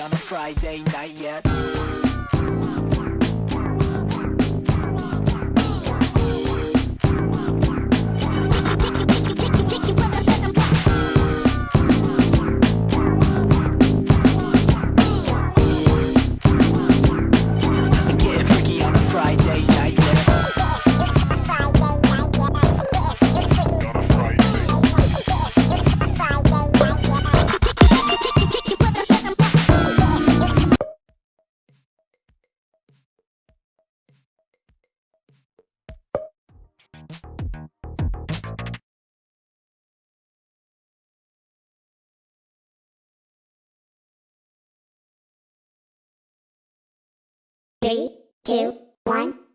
on a Friday night yet. Two, one.